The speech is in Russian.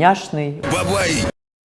няшный. Бабай!